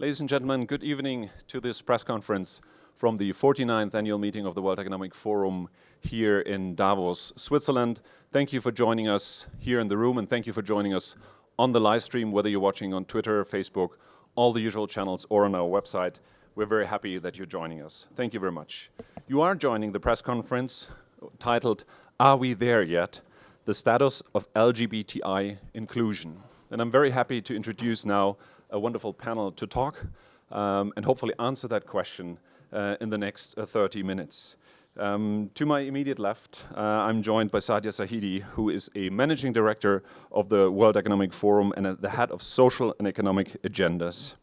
Ladies and gentlemen, good evening to this press conference from the 49th annual meeting of the World Economic Forum here in Davos, Switzerland. Thank you for joining us here in the room and thank you for joining us on the live stream, whether you're watching on Twitter, Facebook, all the usual channels or on our website. We're very happy that you're joining us. Thank you very much. You are joining the press conference titled, Are We There Yet? The Status of LGBTI Inclusion. And I'm very happy to introduce now a wonderful panel to talk um, and hopefully answer that question uh, in the next uh, 30 minutes. Um, to my immediate left, uh, I'm joined by Saadia Zahidi, who is a managing director of the World Economic Forum and the head of social and economic agendas.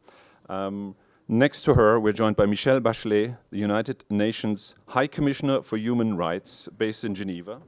Um, next to her, we're joined by Michelle Bachelet, the United Nations High Commissioner for Human Rights, based in Geneva.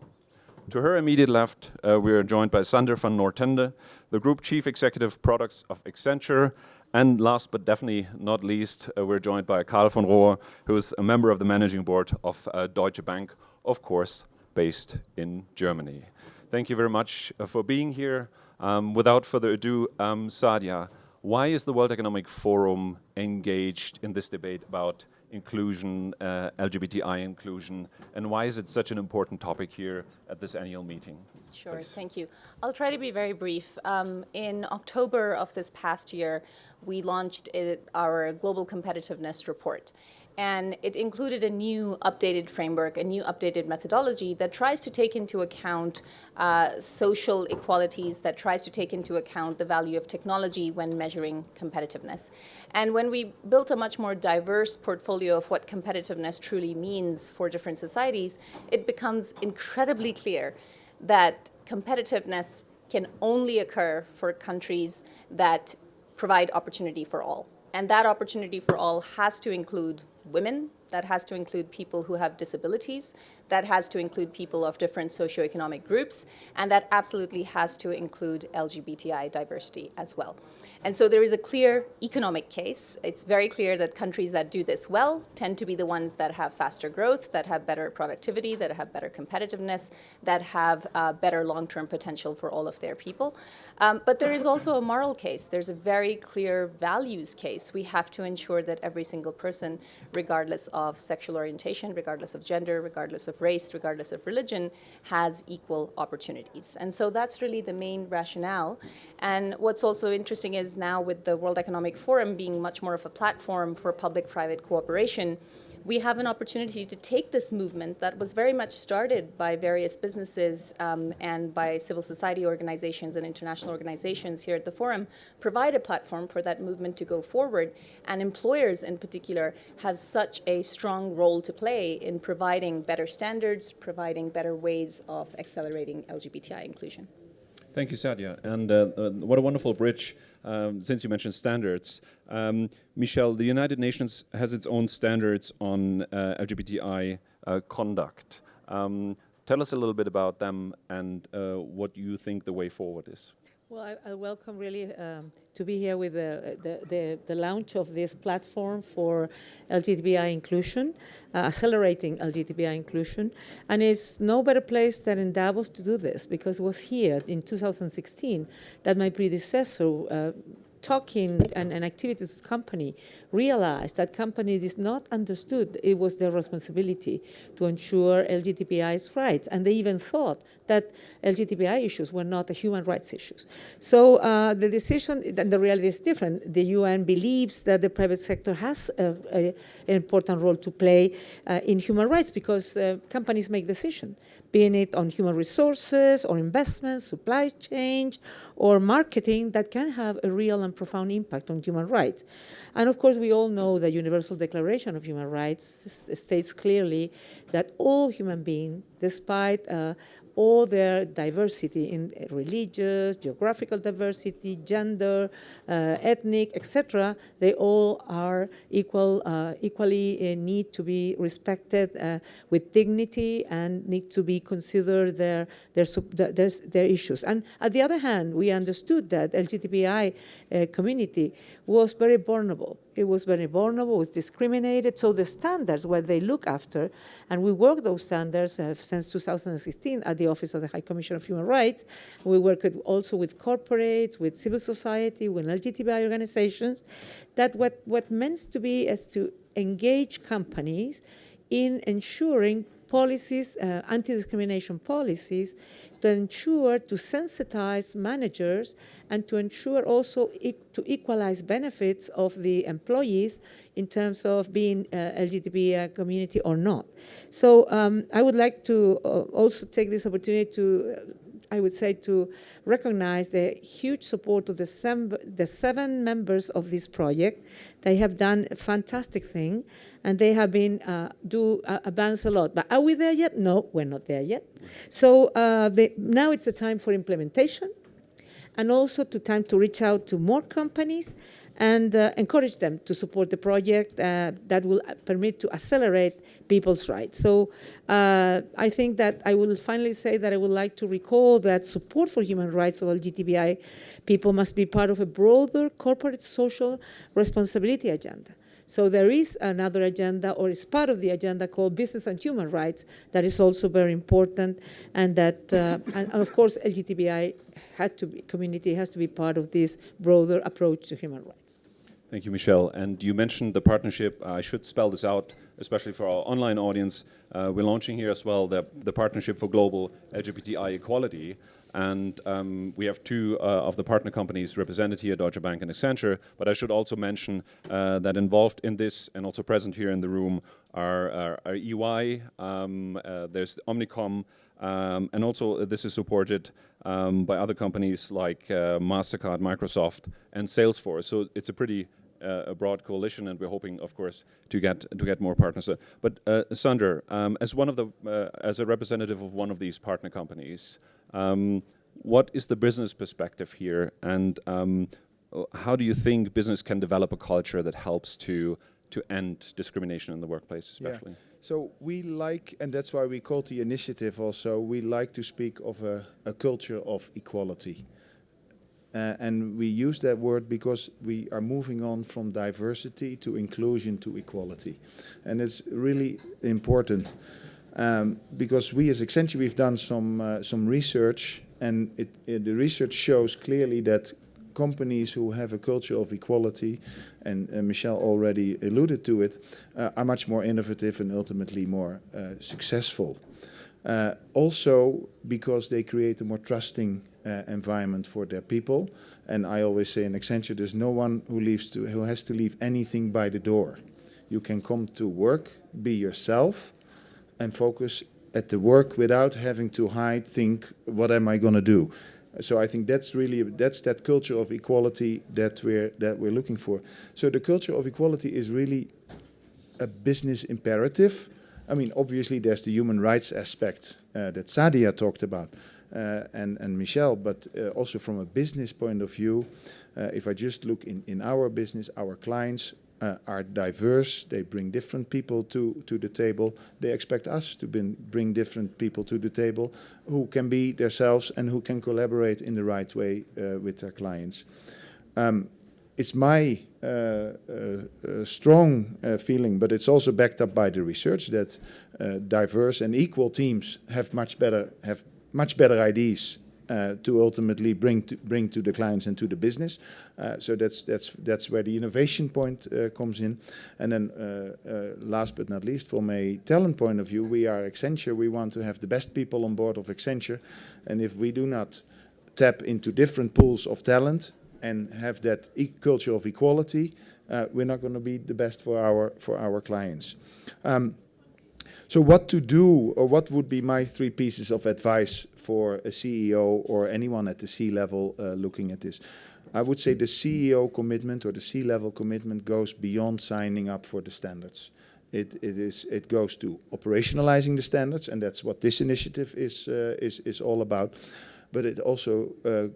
To her immediate left, uh, we are joined by Sander van Noordende, the Group Chief Executive Products of Accenture, and last but definitely not least, uh, we're joined by Karl von Rohr, who is a member of the managing board of uh, Deutsche Bank, of course, based in Germany. Thank you very much uh, for being here. Um, without further ado, um, Saadia, why is the World Economic Forum engaged in this debate about inclusion, uh, LGBTI inclusion, and why is it such an important topic here at this annual meeting? Sure, Please. thank you. I'll try to be very brief. Um, in October of this past year, we launched it, our Global Competitiveness Report and it included a new updated framework, a new updated methodology that tries to take into account uh, social equalities, that tries to take into account the value of technology when measuring competitiveness. And when we built a much more diverse portfolio of what competitiveness truly means for different societies, it becomes incredibly clear that competitiveness can only occur for countries that provide opportunity for all. And that opportunity for all has to include women, that has to include people who have disabilities, that has to include people of different socioeconomic groups, and that absolutely has to include LGBTI diversity as well. And so there is a clear economic case. It's very clear that countries that do this well tend to be the ones that have faster growth, that have better productivity, that have better competitiveness, that have uh, better long-term potential for all of their people. Um, but there is also a moral case. There's a very clear values case. We have to ensure that every single person, regardless of sexual orientation, regardless of gender, regardless of race, regardless of religion, has equal opportunities. And so that's really the main rationale. And what's also interesting is now with the World Economic Forum being much more of a platform for public-private cooperation, we have an opportunity to take this movement that was very much started by various businesses um, and by civil society organizations and international organizations here at the forum, provide a platform for that movement to go forward. And employers in particular have such a strong role to play in providing better standards, providing better ways of accelerating LGBTI inclusion. Thank you, Saadia. And uh, uh, what a wonderful bridge, um, since you mentioned standards. Um, Michelle, the United Nations has its own standards on uh, LGBTI uh, conduct. Um, tell us a little bit about them and uh, what you think the way forward is. Well, I, I welcome really um, to be here with the, the, the, the, launch of this platform for LGBTI inclusion, uh, accelerating LGBTI inclusion. And it's no better place than in Davos to do this because it was here in 2016 that my predecessor uh, talking and, and activities with company realized that company did not understood it was their responsibility to ensure LGBTI's rights. And they even thought that LGBTI issues were not a human rights issues. So uh, the decision, the reality is different. The UN believes that the private sector has a, a, an important role to play uh, in human rights because uh, companies make decisions being it on human resources or investments, supply chain, or marketing that can have a real and profound impact on human rights. And of course, we all know the Universal Declaration of Human Rights states clearly that all human beings, despite uh, all their diversity in religious, geographical diversity, gender, uh, ethnic, etc., they all are equal, uh, equally uh, need to be respected uh, with dignity and need to be considered their, their, their, their, issues. And at the other hand, we understood that LGBTI uh, community was very vulnerable it was very vulnerable, it was discriminated. So the standards, what they look after, and we work those standards uh, since 2016 at the Office of the High Commissioner of Human Rights. We work also with corporates, with civil society, with LGTBI organizations. That what, what meant to be is to engage companies in ensuring policies, uh, anti-discrimination policies, to ensure to sensitize managers and to ensure also e to equalize benefits of the employees in terms of being uh, community or not. So um, I would like to uh, also take this opportunity to I would say, to recognize the huge support of the, sem- the seven members of this project. They have done a fantastic thing, and they have been uh, do uh, advance a lot. But are we there yet? No, we're not there yet. So uh, now it's a time for implementation, and also to time to reach out to more companies and uh, encourage them to support the project uh, that will permit to accelerate people's rights. So uh, I think that I will finally say that I would like to recall that support for human rights of LGBTI people must be part of a broader corporate social responsibility agenda. So there is another agenda, or is part of the agenda called business and human rights, that is also very important, and that, uh, and, of course, LGBTI had to be, community has to be part of this broader approach to human rights. Thank you, Michelle. And you mentioned the partnership. I should spell this out, especially for our online audience. Uh, we're launching here as well the, the Partnership for Global LGBTI Equality. And um, we have two uh, of the partner companies represented here, Deutsche Bank and Accenture. But I should also mention uh, that involved in this and also present here in the room are, are, are EY, um, uh, there's Omnicom, um, and also this is supported um, by other companies like uh, MasterCard, Microsoft, and Salesforce. So it's a pretty uh, a broad coalition, and we're hoping, of course, to get to get more partners. But uh, Sander, um, as one of the as a representative of one of these partner companies, um, what is the business perspective here, and um, how do you think business can develop a culture that helps to to end discrimination in the workplace, especially? Yeah. So we like, and that's why we called the initiative also. We like to speak of a, a culture of equality. Uh, and we use that word because we are moving on from diversity to inclusion to equality. And it's really important um, because we as Accenture, we've done some, uh, some research and it, it, the research shows clearly that companies who have a culture of equality, and Michelle already alluded to it, uh, are much more innovative and ultimately more uh, successful. Uh, also because they create a more trusting uh, environment for their people. And I always say in Accenture, there's no one who, leaves to, who has to leave anything by the door. You can come to work, be yourself, and focus at the work without having to hide, think, what am I going to do? So I think that's really that's that culture of equality that we're that we're looking for. So the culture of equality is really a business imperative. I mean, obviously there's the human rights aspect uh, that Saadia talked about uh, and and Michelle, but uh, also from a business point of view, uh, if I just look in in our business, our clients uh, are diverse. They bring different people to, to the table. They expect us to bring, bring different people to the table who can be themselves and who can collaborate in the right way uh, with their clients. Um, it's my uh, uh, uh strong uh, feeling, but it's also backed up by the research that diverse and equal teams have much better have much better ideas to ultimately bring to, bring to the clients and to the business. Uh, so that's that's that's where the innovation point uh, comes in. And then uh, uh, last but not least, from a talent point of view, we are Accenture. We want to have the best people on board of Accenture, and if we do not tap into different pools of talent and have that e culture of equality, uh, we're not going to be the best for our for our clients. Um, so what to do, or what would be my three pieces of advice for a CEO or anyone at the C-level uh, looking at this? I would say the CEO commitment or the C-level commitment goes beyond signing up for the standards. It, it is it goes to operationalizing the standards, and that's what this initiative is uh, is is all about. But it also uh,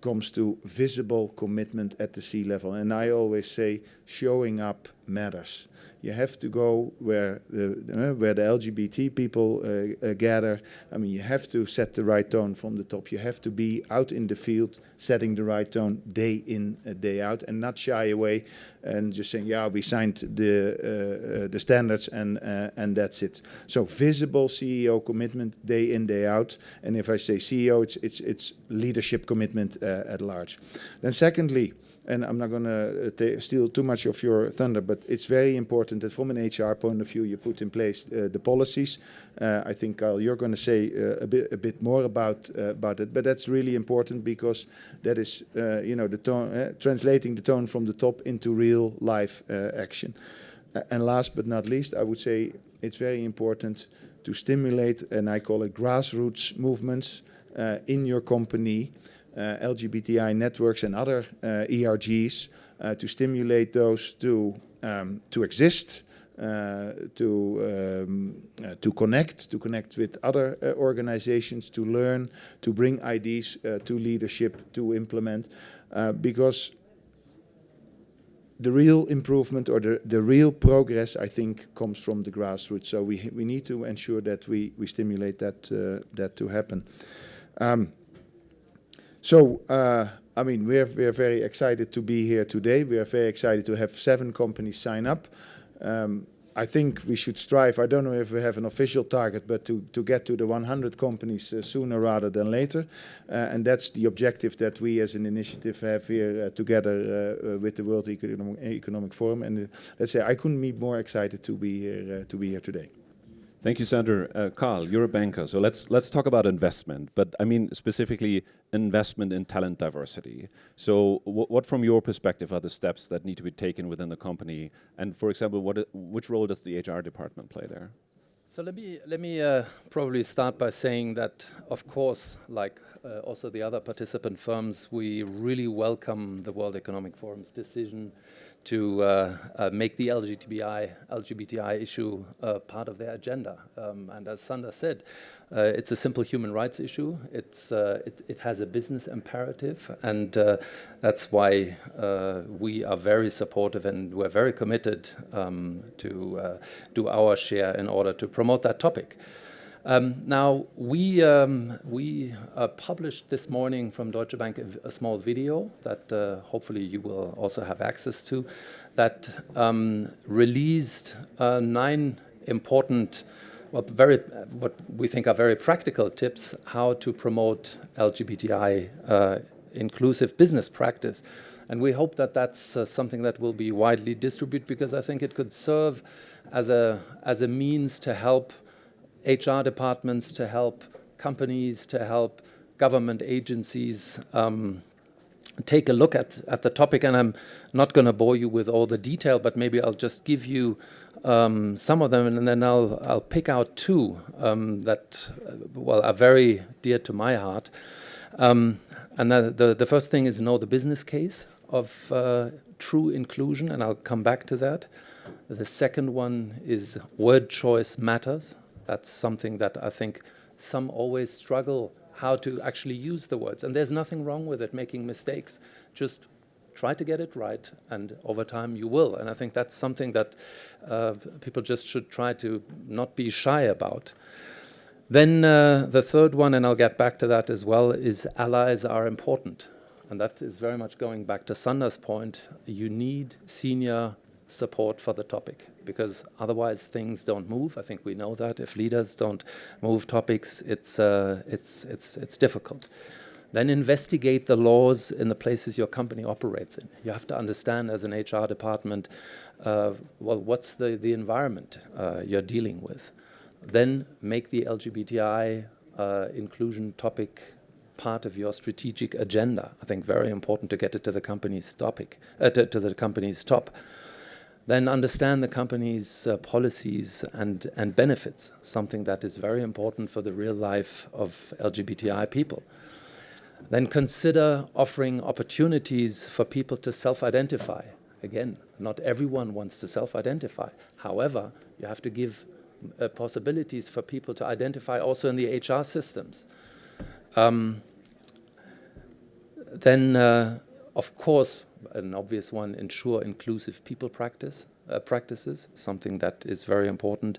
comes to visible commitment at the C-level, and I always say showing up matters. You have to go where the, uh, where the LGBT people uh, uh, gather. I mean, you have to set the right tone from the top. You have to be out in the field, setting the right tone day in, uh, day out, and not shy away and just saying, "Yeah, we signed the uh, uh, the standards and and that's it." So visible CEO commitment day in, day out. And if I say CEO, it's it's it's leadership commitment at large. Then secondly and I'm not going to uh, steal too much of your thunder, but it's very important that from an HR point of view, you put in place uh, the policies. Uh, I think, Karl, you're going to say uh, a bit a bit more about uh, about it, but that's really important because that is, uh, you know, the tone, translating the tone from the top into real life action. and last but not least, I would say it's very important to stimulate, and I call it grassroots movements in your company. Uh, LGBTI networks and other uh, ERGs uh, to stimulate those to um, to exist, to um, to connect, to connect with other organizations, to learn, to bring ideas to leadership, to implement, because the real improvement or the, the real progress, I think, comes from the grassroots. So we we need to ensure that we we stimulate that uh, that to happen. Um, so, uh, I mean, we're, we're very excited to be here today. We are very excited to have seven companies sign up. Um, I think we should strive, I don't know if we have an official target, but to, to get to the 100 companies uh, sooner rather than later. Uh, and that's the objective that we as an initiative have here uh, together uh, uh, with the World Economic, Economic Forum. And let's say I couldn't be more excited to be here, to be here today. Thank you, Sander. Uh, Karl, you're a banker, so let's let's talk about investment. But I mean specifically investment in talent diversity. So, what, from your perspective, are the steps that need to be taken within the company? And for example, what which role does the HR department play there? So let me let me uh, probably start by saying that, of course, like uh, also the other participant firms, we really welcome the World Economic Forum's decision to uh, uh, make the LGBTI, LGBTI issue uh, part of their agenda. Um, and as Sander said, uh, it's a simple human rights issue. It's, uh, it, it, has a business imperative, and uh, that's why we are very supportive and we're very committed um, to do our share in order to promote that topic. Um, now, we, um, we uh, published this morning from Deutsche Bank a, a small video that uh, hopefully you will also have access to that um, released uh, nine important, well, very, what we think are very practical tips how to promote LGBTI uh, inclusive business practice. And we hope that that's uh, something that will be widely distributed because I think it could serve as a, as a means to help HR departments, to help companies, to help government agencies um, take a look at, at the topic. And I'm not going to bore you with all the detail, but maybe I'll just give you um, some of them, and then I'll, I'll pick out two um, that, uh, well, are very dear to my heart. Um, and the, the, the, first thing is know the business case of uh, true inclusion, and I'll come back to that. The second one is word choice matters. That's something that I think some always struggle how to actually use the words. And there's nothing wrong with it, making mistakes. Just try to get it right, and over time you will. And I think that's something that uh, people just should try to not be shy about. Then uh, the third one, and I'll get back to that as well, is allies are important. And that is very much going back to Sander's point. You need senior support for the topic because otherwise things don't move. I think we know that if leaders don't move topics, it's uh, it's it's it's difficult. Then investigate the laws in the places your company operates in. You have to understand as an HR department, uh, well, what's the the environment uh, you're dealing with. Then make the LGBTI uh, inclusion topic part of your strategic agenda. I think very important to get it to the company's topic, uh, to, to the company's top then understand the company's uh, policies and, and benefits, something that is very important for the real life of LGBTI people. Then consider offering opportunities for people to self-identify. Again, not everyone wants to self-identify. However, you have to give uh, possibilities for people to identify also in the HR systems. Um, then, uh, of course, an obvious one, ensure inclusive people practice. uh, practices, something that is very important.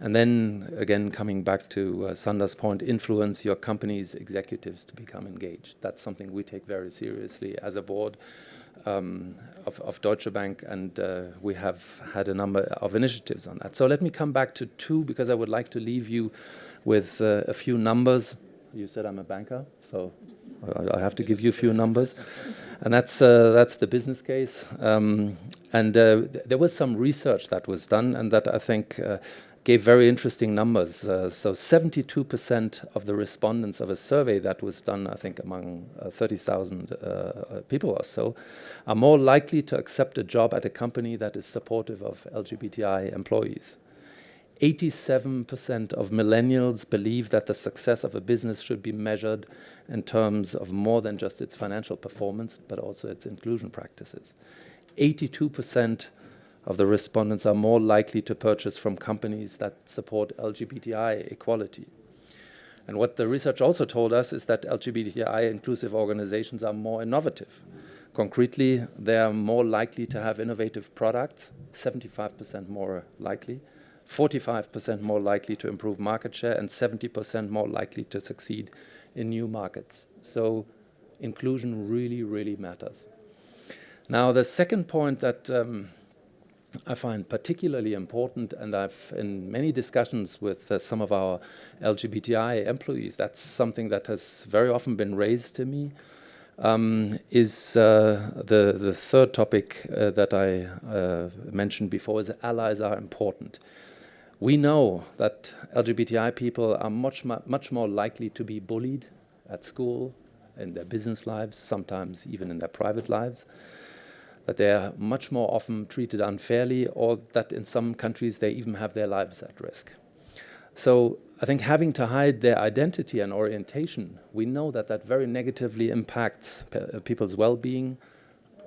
And then again, coming back to uh, Sander's point, influence your company's executives to become engaged. That's something we take very seriously as a board um, of, of, Deutsche Bank, and uh, we have had a number of initiatives on that. So let me come back to two because I would like to leave you with uh, a few numbers. You said I'm a banker, so I have to give you a few numbers, and that's uh, that's the business case. Um, and uh, th there was some research that was done, and that I think uh, gave very interesting numbers. Uh, so 72% of the respondents of a survey that was done, I think, among uh, 30,000 uh, people or so, are more likely to accept a job at a company that is supportive of LGBTI employees. 87% of millennials believe that the success of a business should be measured in terms of more than just its financial performance, but also its inclusion practices. 82% of the respondents are more likely to purchase from companies that support LGBTI equality. And what the research also told us is that LGBTI inclusive organizations are more innovative. Concretely, they are more likely to have innovative products, 75% more likely, 45% more likely to improve market share, and 70% more likely to succeed in new markets. So inclusion really, really matters. Now, the second point that um, I find particularly important, and I've in many discussions with uh, some of our LGBTI employees, that's something that has very often been raised to me, um, is uh, the, the third topic uh, that I uh, mentioned before is allies are important. We know that LGBTI people are much, much more likely to be bullied at school, in their business lives, sometimes even in their private lives that they are much more often treated unfairly or that in some countries they even have their lives at risk. So I think having to hide their identity and orientation, we know that that very negatively impacts pe people's well-being,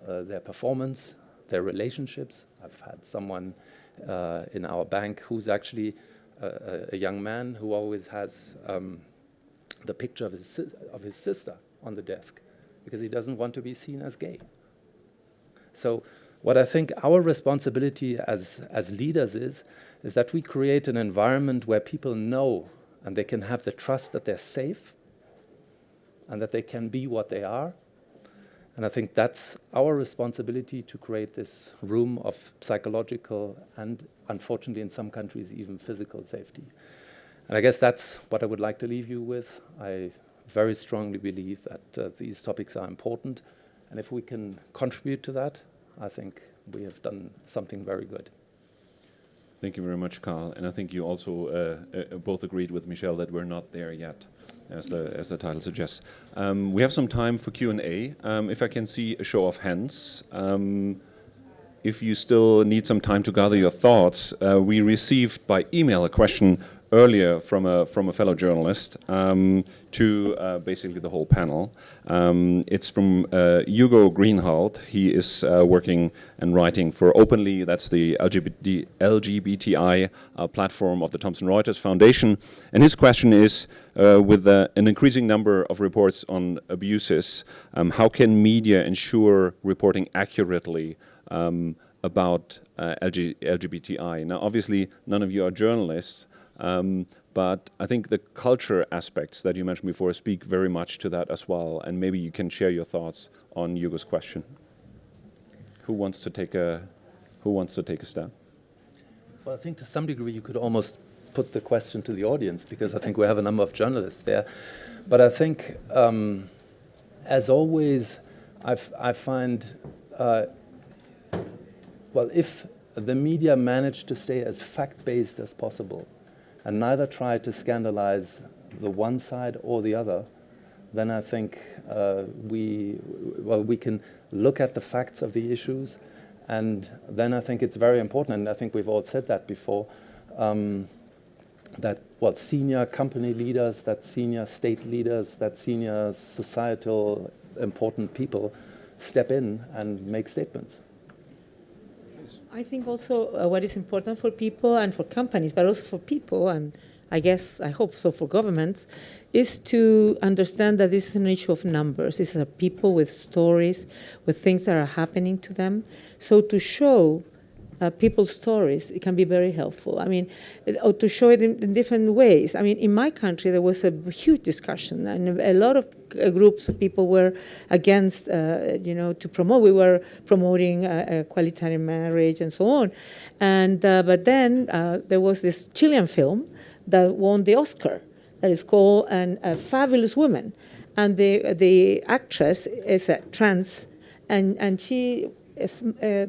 uh, their performance, their relationships. I've had someone in our bank who's actually a, a, young man who always has um, the picture of his, of his sister on the desk because he doesn't want to be seen as gay. So what I think our responsibility as, as leaders is, is that we create an environment where people know and they can have the trust that they're safe and that they can be what they are. And I think that's our responsibility to create this room of psychological and, unfortunately, in some countries, even physical safety. And I guess that's what I would like to leave you with. I very strongly believe that uh, these topics are important. And if we can contribute to that, I think we have done something very good. Thank you very much, Karl. And I think you also uh, uh, both agreed with Michelle that we're not there yet, as the as the title suggests. Um, we have some time for Q and A. Um, if I can see a show of hands. Um, if you still need some time to gather your thoughts, uh, we received by email a question earlier from a, from a fellow journalist um, to uh, basically the whole panel. Um, it's from uh, Hugo Greenhalgh. He is uh, working and writing for Openly, that's the LGBT, LGBTI uh, platform of the Thomson Reuters Foundation. And his question is, uh, with uh, an increasing number of reports on abuses, um, how can media ensure reporting accurately um, about LG, LGBTI? Now, obviously, none of you are journalists, um, but I think the culture aspects that you mentioned before speak very much to that as well. And maybe you can share your thoughts on Hugo's question. Who wants to take a Who wants to take a step? Well, I think to some degree you could almost put the question to the audience because I think we have a number of journalists there. But I think, um, as always, I've, I find, uh, well, if the media manage to stay as fact-based as possible, and neither try to scandalize the one side or the other, then I think uh, we, well, we can look at the facts of the issues, and then I think it's very important, and I think we've all said that before, um, that well, senior company leaders, that senior state leaders, that senior societal important people step in and make statements. I think also uh, what is important for people and for companies, but also for people, and I guess, I hope so for governments, is to understand that this is an issue of numbers. These are people with stories, with things that are happening to them. So to show uh, people's stories, it can be very helpful. I mean, or to show it in, in, different ways. I mean, in my country, there was a huge discussion, and a lot of uh, groups of people were against, uh, you know, to promote. We were promoting a equalitarian marriage and so on. And uh, but then uh, there was this Chilean film that won the Oscar that is called an, A Fabulous Woman, and the the actress is a trans, and and she is. Uh,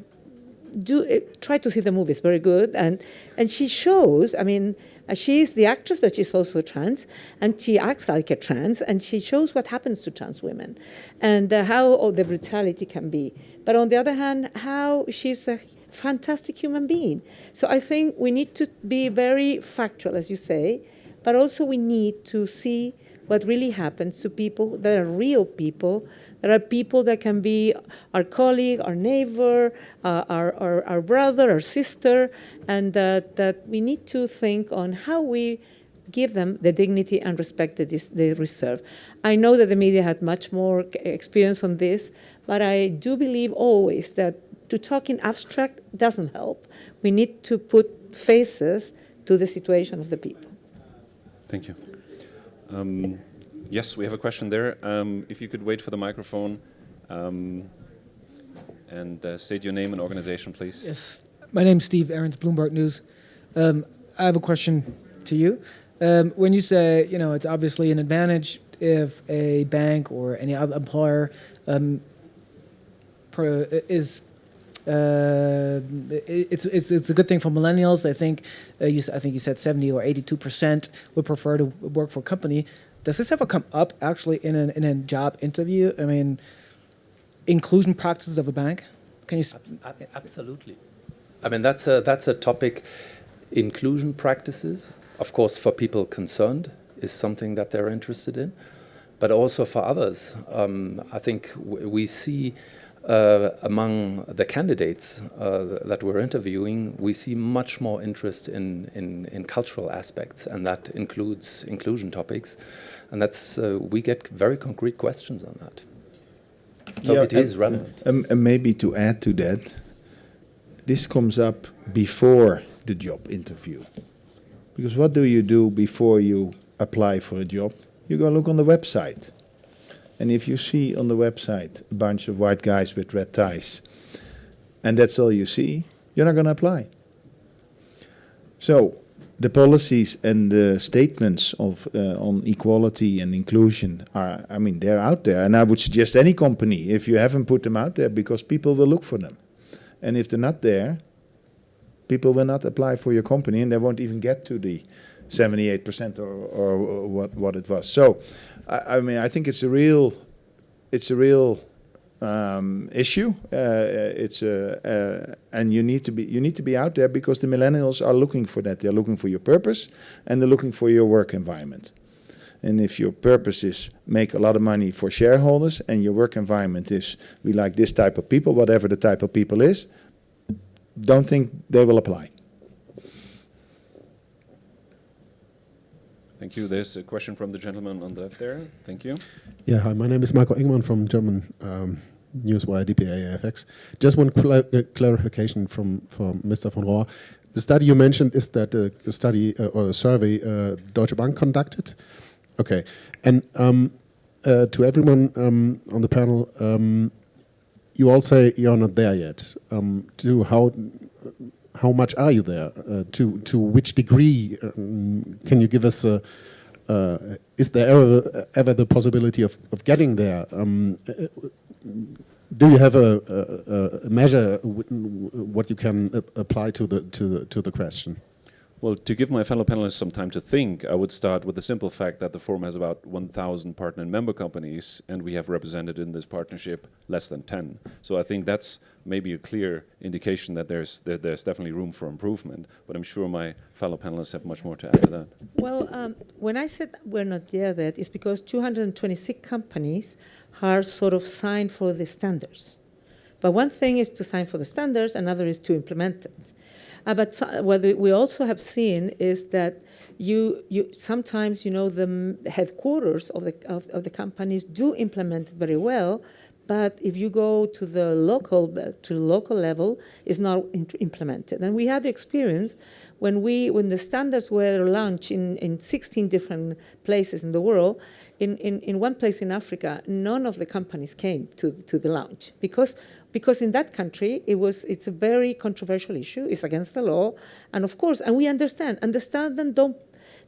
do uh, try to see the movie. It's very good, and and she shows. I mean, uh, she's the actress, but she's also trans, and she acts like a trans, and she shows what happens to trans women, and uh, how oh, the brutality can be. But on the other hand, how she's a fantastic human being. So I think we need to be very factual, as you say, but also we need to see what really happens to people that are real people, that are people that can be our colleague, our neighbor, uh, our, our, our, brother, our sister, and that, that we need to think on how we give them the dignity and respect that they deserve. I know that the media had much more experience on this, but I do believe always that to talk in abstract doesn't help. We need to put faces to the situation of the people. Thank you. Um, yes, we have a question there. Um, if you could wait for the microphone um, and uh, state your name and organization, please. Yes, my name is Steve Ahrens, Bloomberg News. Um, I have a question to you. Um, when you say, you know, it's obviously an advantage if a bank or any other employer um, is it's, it's, it's a good thing for millennials. I think uh, you, I think you said 70 or 82 percent would prefer to work for a company. Does this ever come up actually in, an, in a job interview? I mean, inclusion practices of a bank? Can you? Absolutely. I mean, that's a, that's a topic. Inclusion practices, of course, for people concerned, is something that they're interested in, but also for others. Um, I think we see uh, among the candidates uh, that we're interviewing, we see much more interest in, in, in, cultural aspects, and that includes inclusion topics. And that's uh, we get very concrete questions on that. So yeah, it is relevant. Um, and maybe to add to that, this comes up before the job interview. Because what do you do before you apply for a job? You go look on the website and if you see on the website a bunch of white guys with red ties, and that's all you see, you're not going to apply. So the policies and the statements of uh, on equality and inclusion are, I mean, they're out there. And I would suggest any company, if you haven't put them out there, because people will look for them. And if they're not there, people will not apply for your company and they won't even get to the 78% or, or what, what it was. So I, I mean, I think it's a real, it's a real um, issue. Uh, it's a, uh, and you need to be you need to be out there because the millennials are looking for that. They're looking for your purpose, and they're looking for your work environment. And if your purpose is make a lot of money for shareholders, and your work environment is we like this type of people, whatever the type of people is, don't think they will apply. Thank you. There's a question from the gentleman on the left there. Thank you. Yeah, hi. My name is Marco Ingman from German um, Newswire DPA AFX. Just one cl uh, clarification from, from Mr. von Rohr. The study you mentioned is that uh, a study uh, or a survey uh, Deutsche Bank conducted. Okay, and um, uh, to everyone um, on the panel, um, you all say you're not there yet. Um, to how how much are you there? Uh, to to which degree um, can you give us a? Uh, is there ever, ever the possibility of, of getting there? Um, do you have a, a, a measure what you can apply to the to the to the question? Well, to give my fellow panelists some time to think, I would start with the simple fact that the forum has about 1,000 partner and member companies, and we have represented in this partnership less than 10. So I think that's maybe a clear indication that there's that there's definitely room for improvement. But I'm sure my fellow panelists have much more to add to that. Well, um, when I said we're not there yet, it's because 226 companies are sort of signed for the standards. But one thing is to sign for the standards, another is to implement it. Uh, but so, what we also have seen is that you, you sometimes, you know, the headquarters of the, of, of the companies do implement very well, but if you go to the local to local level, it's not implemented. And we had the experience when we when the standards were launched in, in 16 different places in the world. In, in, in one place in Africa, none of the companies came to, to the launch because because in that country it was it's a very controversial issue. It's against the law, and of course, and we understand. Understand and don't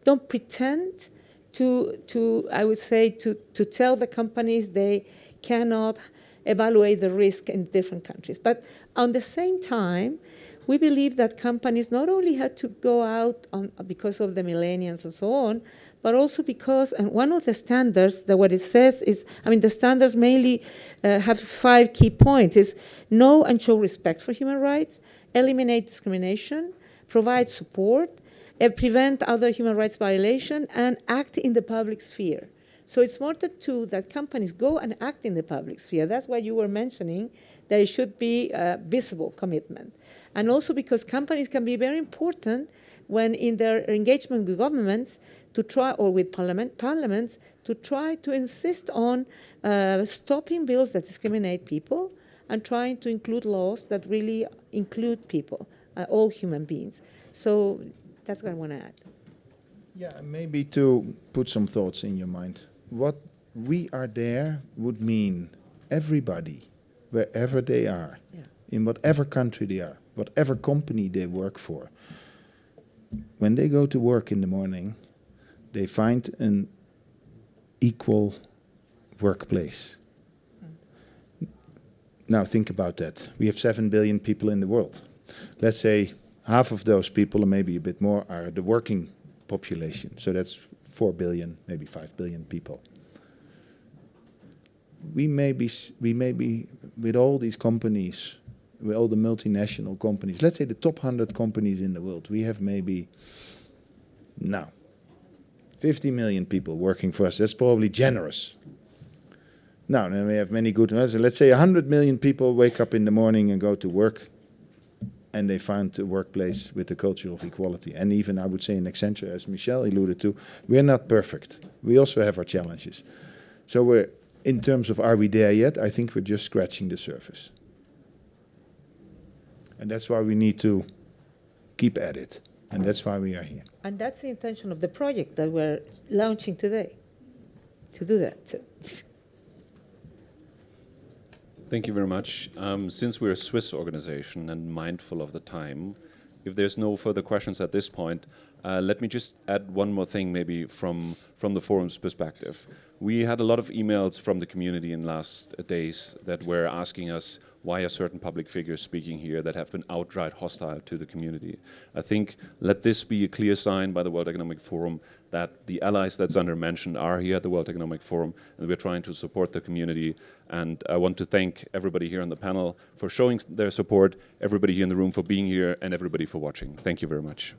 don't pretend to to I would say to to tell the companies they cannot evaluate the risk in different countries. But on the same time, we believe that companies not only had to go out on, because of the millennials and so on, but also because, and one of the standards that what it says is, I mean, the standards mainly uh, have five key points, is know and show respect for human rights, eliminate discrimination, provide support, uh, prevent other human rights violation, and act in the public sphere. So it's more than two that companies go and act in the public sphere. That's why you were mentioning that it should be a visible commitment. And also because companies can be very important when in their engagement with governments to try, or with parliament, parliaments, to try to insist on uh, stopping bills that discriminate people and trying to include laws that really include people, uh, all human beings. So that's what I want to add. Yeah, maybe to put some thoughts in your mind what we are there would mean everybody, wherever they are, yeah. in whatever country they are, whatever company they work for, when they go to work in the morning, they find an equal workplace. Mm. Now think about that. We have 7 billion people in the world. Let's say half of those people, or maybe a bit more, are the working population. So that's 4 billion, maybe 5 billion people. We may be, we may be with all these companies, with all the multinational companies, let's say the top 100 companies in the world, we have maybe now 50 million people working for us. That's probably generous. Now, then we have many good, let's say 100 million people wake up in the morning and go to work and they found a workplace with a culture of equality. And even, I would say, in Accenture, as Michelle alluded to, we're not perfect. We also have our challenges. So we're, in terms of are we there yet, I think we're just scratching the surface. And that's why we need to keep at it. And that's why we are here. And that's the intention of the project that we're launching today, to do that. Thank you very much. Um, since we're a Swiss organization and mindful of the time, if there's no further questions at this point, uh, let me just add one more thing maybe from, from the forum's perspective. We had a lot of emails from the community in last days that were asking us why are certain public figures speaking here that have been outright hostile to the community. I think let this be a clear sign by the World Economic Forum that the allies that Sander mentioned are here at the World Economic Forum and we're trying to support the community. And I want to thank everybody here on the panel for showing their support, everybody here in the room for being here, and everybody for watching. Thank you very much.